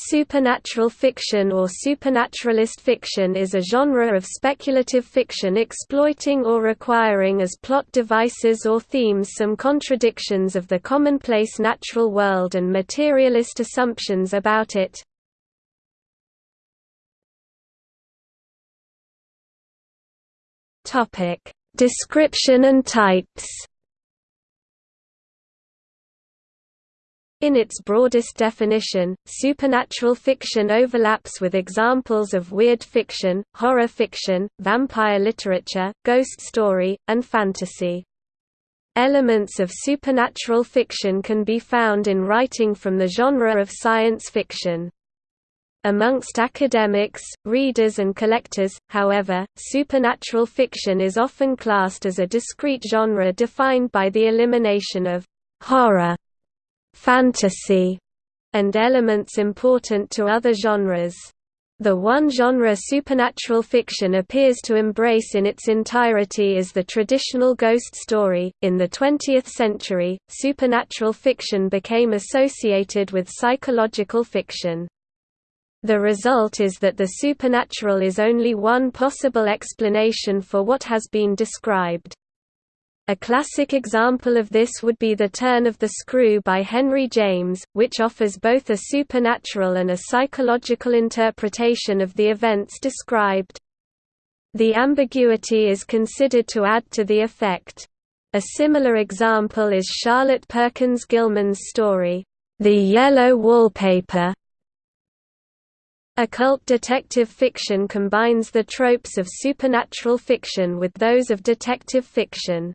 Supernatural fiction or supernaturalist fiction is a genre of speculative fiction exploiting or requiring as plot devices or themes some contradictions of the commonplace natural world and materialist assumptions about it. Description and types In its broadest definition, supernatural fiction overlaps with examples of weird fiction, horror fiction, vampire literature, ghost story, and fantasy. Elements of supernatural fiction can be found in writing from the genre of science fiction. Amongst academics, readers and collectors, however, supernatural fiction is often classed as a discrete genre defined by the elimination of «horror» fantasy, and elements important to other genres. The one genre supernatural fiction appears to embrace in its entirety is the traditional ghost story. In the 20th century, supernatural fiction became associated with psychological fiction. The result is that the supernatural is only one possible explanation for what has been described. A classic example of this would be The Turn of the Screw by Henry James, which offers both a supernatural and a psychological interpretation of the events described. The ambiguity is considered to add to the effect. A similar example is Charlotte Perkins Gilman's story, The Yellow Wallpaper. Occult detective fiction combines the tropes of supernatural fiction with those of detective fiction.